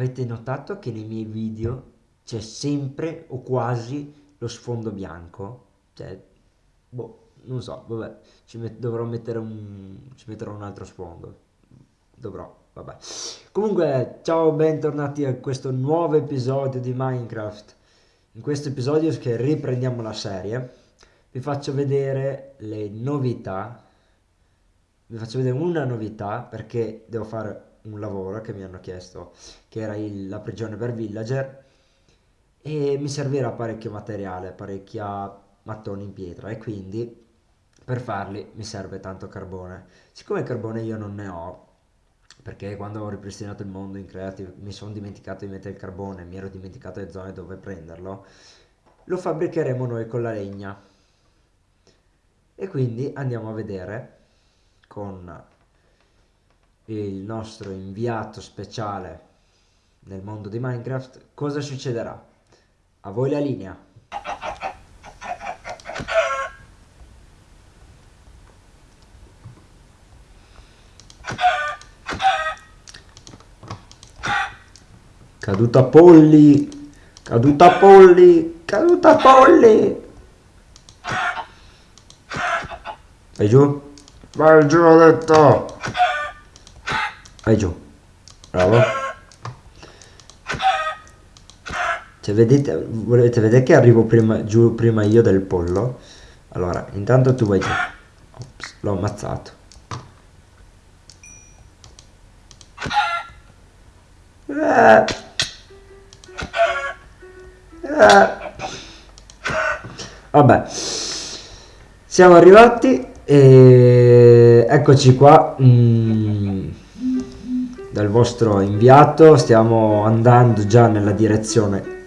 avete notato che nei miei video c'è sempre o quasi lo sfondo bianco? Cioè, boh, non so, vabbè, ci met dovrò mettere un, ci metterò un altro sfondo. Dovrò, vabbè. Comunque, ciao, bentornati a questo nuovo episodio di Minecraft. In questo episodio che riprendiamo la serie, vi faccio vedere le novità. Vi faccio vedere una novità perché devo fare un lavoro che mi hanno chiesto, che era il, la prigione per villager, e mi servirà parecchio materiale, parecchia mattoni in pietra, e quindi per farli mi serve tanto carbone. Siccome carbone io non ne ho, perché quando ho ripristinato il mondo in Creative mi sono dimenticato di mettere il carbone, mi ero dimenticato le zone dove prenderlo, lo fabbricheremo noi con la legna. E quindi andiamo a vedere con il nostro inviato speciale nel mondo di Minecraft, cosa succederà? A voi la linea. Caduta polli, caduta polli, caduta polli. Vai giù? Vai giù, ho detto. Vai giù. Bravo. Cioè, vedete, volete vedere che arrivo prima, giù prima io del pollo? Allora, intanto tu vai giù. L'ho ammazzato. Eh. Eh. Vabbè, siamo arrivati e eccoci qua. Mm dal vostro inviato stiamo andando già nella direzione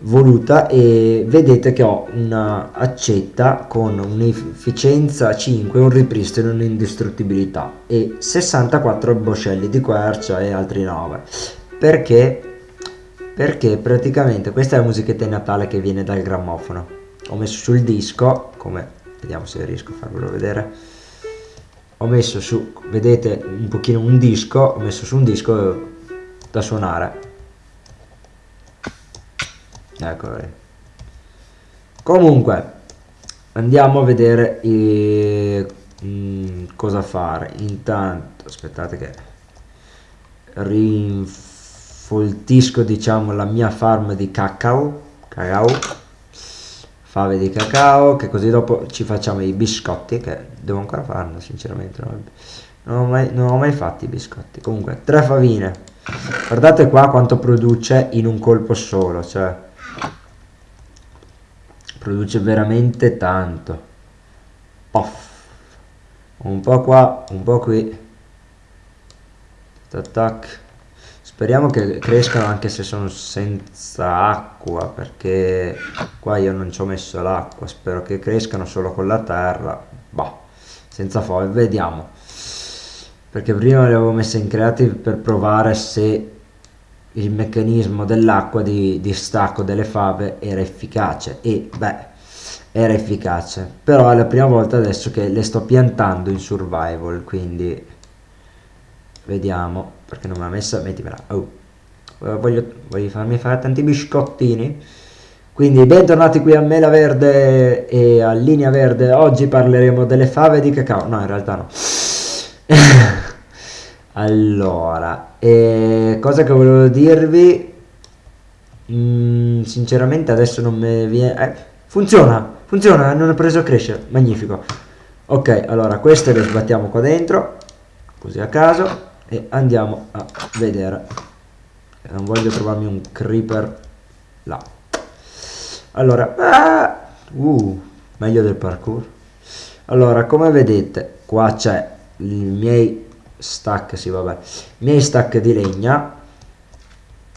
voluta e vedete che ho una accetta con un'efficienza 5 un ripristino un'indistruttibilità e 64 boscelli di quercia e altri 9 perché? Perché praticamente questa è la musichetta di Natale che viene dal grammofono. Ho messo sul disco come vediamo se riesco a farvelo vedere ho messo su vedete un pochino un disco ho messo su un disco da suonare. Ecco comunque andiamo a vedere eh, mh, cosa fare. Intanto aspettate che rinfoltisco diciamo la mia farm di cacao cacao fave di cacao che così dopo ci facciamo i biscotti che devo ancora farlo sinceramente non, ho mai, non ho mai fatti i biscotti. Comunque tre favine. Guardate qua quanto produce in un colpo solo cioè produce veramente tanto. Poff. un po' qua un po' qui. Tac tac Speriamo che crescano anche se sono senza acqua, perché qua io non ci ho messo l'acqua, spero che crescano solo con la terra, bah, senza foglie, vediamo. Perché prima le avevo messe in creative per provare se il meccanismo dell'acqua di, di stacco delle fave era efficace. E beh era efficace. Però è la prima volta adesso che le sto piantando in survival quindi vediamo perché non me l'ha messa mettimela oh. voglio, voglio farmi fare tanti biscottini. Quindi bentornati qui a Mela Verde e a Linea Verde. Oggi parleremo delle fave di cacao. No in realtà no. Allora eh, cosa che volevo dirvi mm, sinceramente adesso non mi viene eh, funziona funziona non è preso a crescere. Magnifico. Ok allora queste le sbattiamo qua dentro così a caso e andiamo a vedere. Non voglio trovarmi un creeper là. Allora ah, uh, meglio del parkour. Allora come vedete qua c'è i miei stack sì vabbè i miei stack di legna.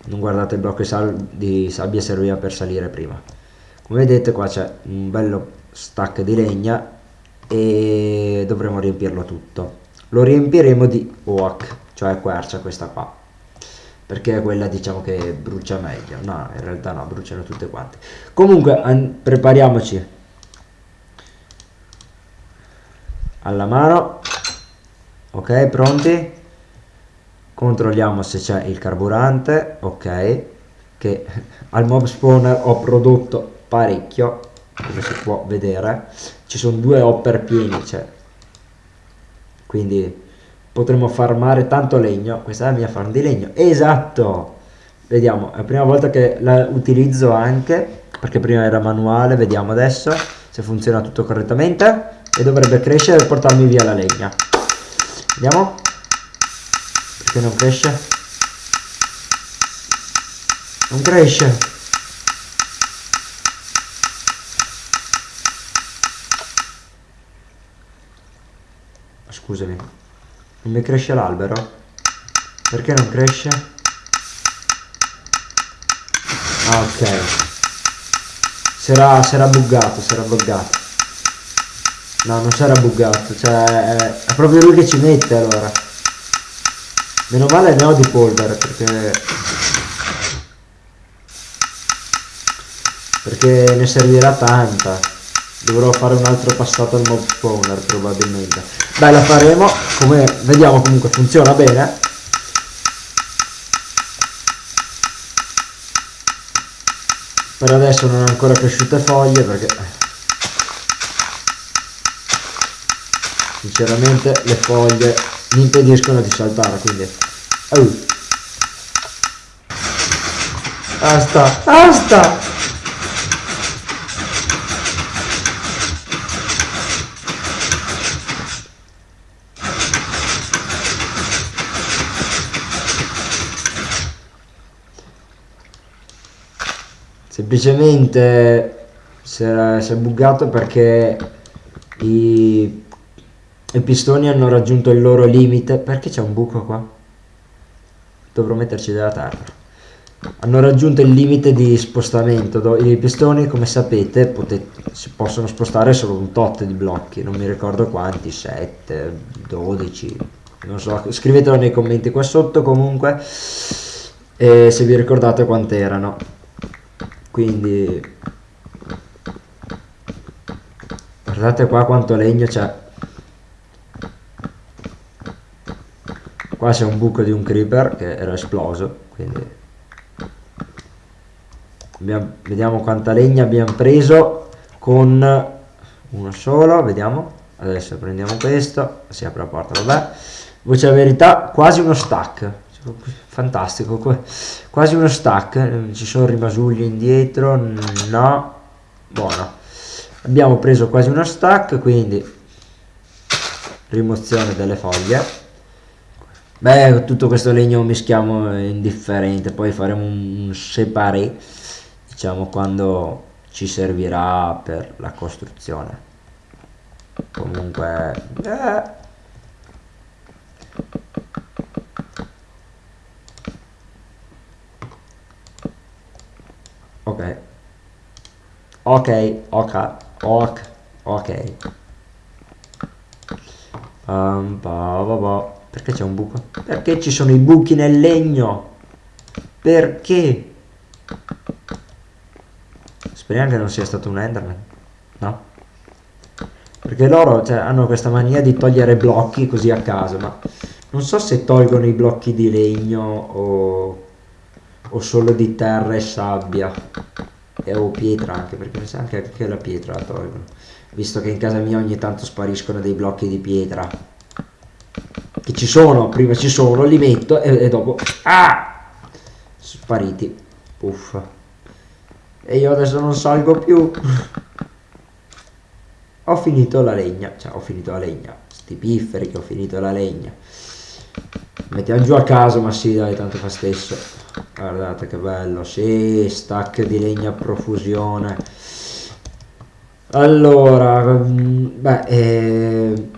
Non guardate il blocco di sabbia serviva per salire prima. Come vedete qua c'è un bello stack di legna e dovremo riempirlo tutto. Lo riempiremo di oak cioè quercia questa qua. Perché è quella diciamo che brucia meglio. No in realtà no bruciano tutte quante. Comunque prepariamoci. Alla mano. Ok pronti? Controlliamo se c'è il carburante. Ok. Che al mob spawner ho prodotto parecchio. Come si può vedere. Ci sono due hopper pieni cioè. Quindi potremo farmare tanto legno questa è la mia farm di legno. Esatto! Vediamo è la prima volta che la utilizzo anche perché prima era manuale vediamo adesso se funziona tutto correttamente e dovrebbe crescere e portarmi via la legna. Vediamo. Perché non cresce? Non cresce! Scusami non mi cresce l'albero. Perché non cresce? Ah, ok. Sarà, sarà buggato sarà buggato. No non sarà buggato cioè è, è proprio lui che ci mette allora. Meno male ne ho di polvere perché perché ne servirà tanta dovrò fare un altro passato al mob spawner probabilmente. Beh la faremo. Come vediamo comunque funziona bene. Per adesso non ho ancora cresciute foglie perché sinceramente le foglie mi impediscono di saltare quindi oh. basta basta semplicemente si è, si è buggato perché i, i pistoni hanno raggiunto il loro limite. Perché c'è un buco qua? Dovrò metterci della terra hanno raggiunto il limite di spostamento. I pistoni come sapete si possono spostare solo un tot di blocchi. Non mi ricordo quanti 7 12 non so scrivetelo nei commenti qua sotto comunque. E se vi ricordate quante erano quindi guardate qua quanto legno c'è. Qua c'è un buco di un creeper che era esploso quindi abbiamo, vediamo quanta legna abbiamo preso con uno solo vediamo. Adesso prendiamo questo si apre la porta vabbè. Voce la verità quasi uno stack fantastico quasi uno stack ci sono rimasugli indietro no buono. Abbiamo preso quasi uno stack quindi rimozione delle foglie. Beh tutto questo legno mischiamo indifferente poi faremo un separé diciamo quando ci servirà per la costruzione. Comunque eh, ok ok ok ok ok. Um, bah, bah, bah. perché c'è un buco? Perché ci sono i buchi nel legno? Perché? Speriamo che non sia stato un enderman no? Perché loro cioè, hanno questa mania di togliere blocchi così a caso ma non so se tolgono i blocchi di legno o o solo di terra e sabbia e o pietra anche perché mi sa anche che la pietra la tolgono visto che in casa mia ogni tanto spariscono dei blocchi di pietra. Che ci sono prima ci sono li metto e, e dopo ah! Spariti. Puff e io adesso non salgo più. Ho finito la legna. Cioè ho finito la legna. Sti pifferi che ho finito la legna. Mettiamo giù a caso ma sì dai tanto fa stesso guardate che bello sì stack di legna a profusione. Allora mm, beh eh,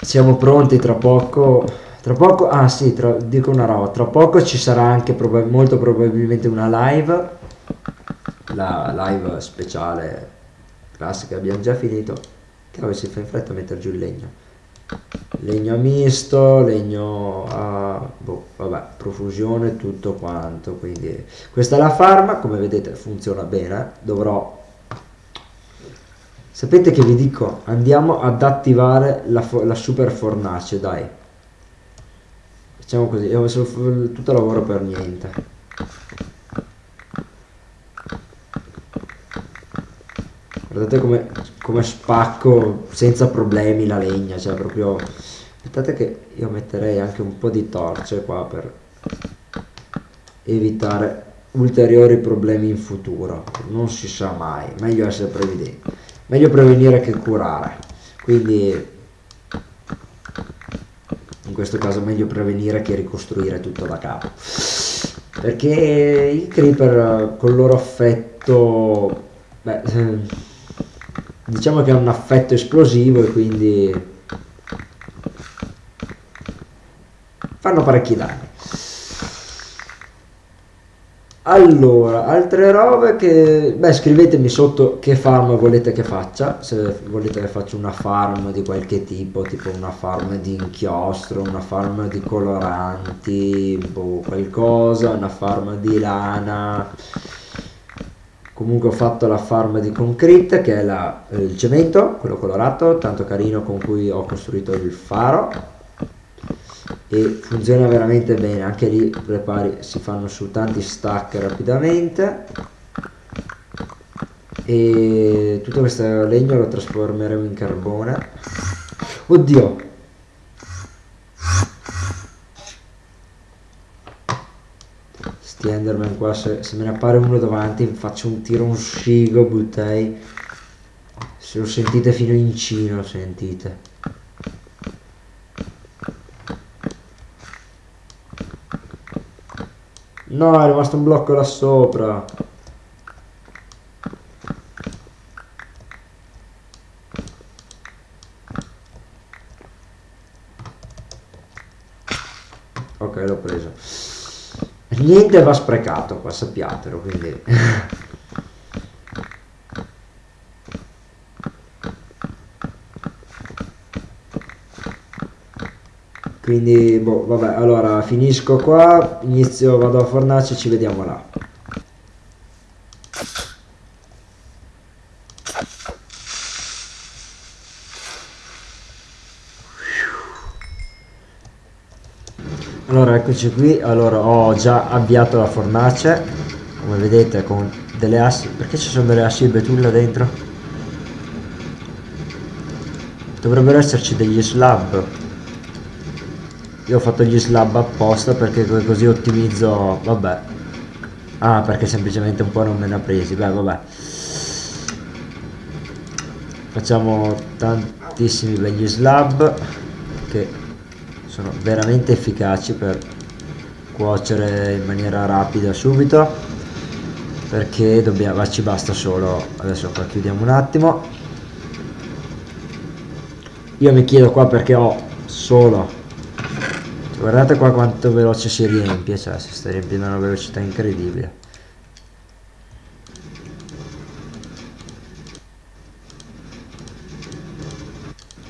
siamo pronti tra poco tra poco ah sì tra, dico una roba tra poco ci sarà anche proba molto probabilmente una live la live speciale classica abbiamo già finito che si fa in fretta a mettere giù il legno legno misto legno a boh, vabbè profusione tutto quanto quindi questa è la farma come vedete funziona bene dovrò sapete che vi dico andiamo ad attivare la, la super fornace dai Diciamo così, ho messo tutto lavoro per niente. Guardate come, come spacco senza problemi la legna, cioè proprio... Aspettate che io metterei anche un po' di torce qua per evitare ulteriori problemi in futuro. Non si sa mai, meglio essere previdenti. Meglio prevenire che curare. Quindi in questo caso meglio prevenire che ricostruire tutto da capo perché i creeper con il loro affetto beh, diciamo che è un affetto esplosivo e quindi fanno parecchi danni allora, altre robe che... Beh, scrivetemi sotto che farm volete che faccia, se volete che faccia una farm di qualche tipo, tipo una farm di inchiostro, una farm di coloranti, boh, qualcosa, una farm di lana. Comunque ho fatto la farm di concrete, che è la, il cemento, quello colorato, tanto carino con cui ho costruito il faro. E funziona veramente bene anche lì prepari si fanno su tanti stack rapidamente. E tutto questo legno lo trasformeremo in carbone. Oddio enderman qua se, se me ne appare uno davanti faccio un tiro un scigo buttai se lo sentite fino in cino sentite No, è rimasto un blocco là sopra. Ok, l'ho preso. Niente va sprecato qua, sappiatelo, quindi... quindi boh, vabbè allora finisco qua inizio vado a fornace ci vediamo là allora eccoci qui. Allora ho già avviato la fornace come vedete con delle assi. Perché ci sono delle assi di betulla dentro? Dovrebbero esserci degli slab. Io ho fatto gli slab apposta perché così ottimizzo vabbè. Ah perché semplicemente un po' non me ne ha presi. Beh vabbè. Facciamo tantissimi begli slab che sono veramente efficaci per cuocere in maniera rapida subito perché dobbiamo, ci basta solo adesso qua chiudiamo un attimo. Io mi chiedo qua perché ho solo guardate qua quanto veloce si riempie cioè si sta riempiendo una velocità incredibile.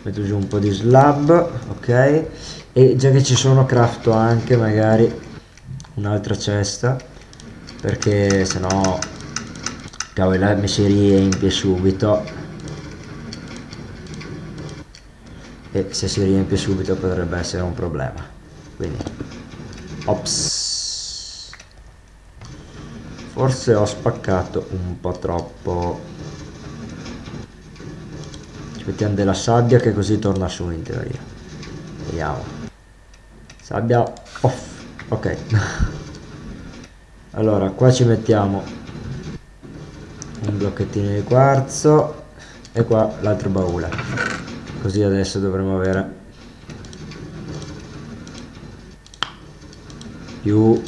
Metto giù un po' di slab ok e già che ci sono crafto anche magari un'altra cesta perché sennò cavolo mi si riempie subito. E se si riempie subito potrebbe essere un problema. Quindi ops. Forse ho spaccato un po' troppo. Ci mettiamo della sabbia che così torna su in teoria. Vediamo sabbia off ok. Allora qua ci mettiamo un blocchettino di quarzo e qua l'altro baule. Così adesso dovremo avere più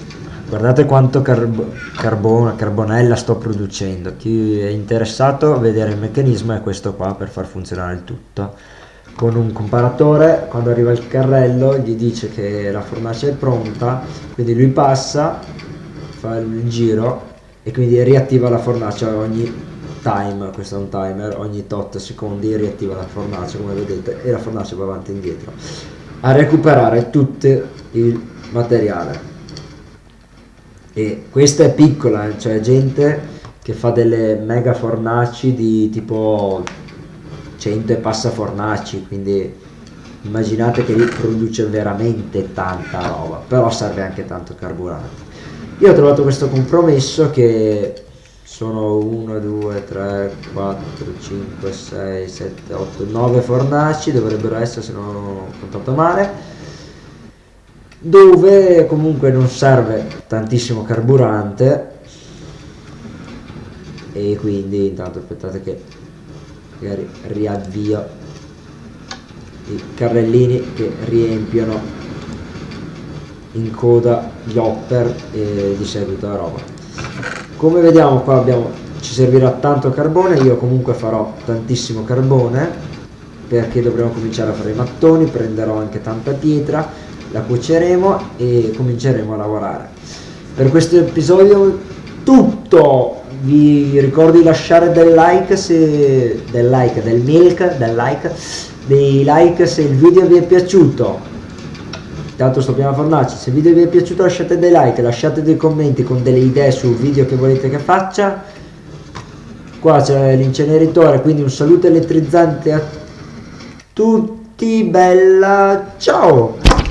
guardate quanto carb carbone, carbonella sto producendo. Chi è interessato a vedere il meccanismo è questo qua per far funzionare il tutto con un comparatore quando arriva il carrello gli dice che la fornace è pronta quindi lui passa fa il giro e quindi riattiva la fornace ogni time questo è un timer ogni tot secondi riattiva la fornace come vedete e la fornace va avanti e indietro a recuperare tutto il materiale. E questa è piccola cioè gente che fa delle mega fornaci di tipo 100 e passa fornaci quindi immaginate che lì produce veramente tanta roba però serve anche tanto carburante. Io ho trovato questo compromesso che sono 1 2 3 4 5 6 7 8 9 fornaci dovrebbero essere se non ho contato male dove comunque non serve tantissimo carburante e quindi intanto aspettate che magari riavvio i carrellini che riempiono in coda gli hopper e di seguito la roba. Come vediamo qua abbiamo ci servirà tanto carbone io comunque farò tantissimo carbone perché dovremo cominciare a fare i mattoni prenderò anche tanta pietra la cuoceremo e cominceremo a lavorare. Per questo episodio tutto vi ricordo di lasciare del like se del like del milk del like dei like se il video vi è piaciuto? Tanto sto prima fornaci se il video vi è piaciuto lasciate dei like lasciate dei commenti con delle idee sul video che volete che faccia. Qua c'è l'inceneritore quindi un saluto elettrizzante a tutti bella ciao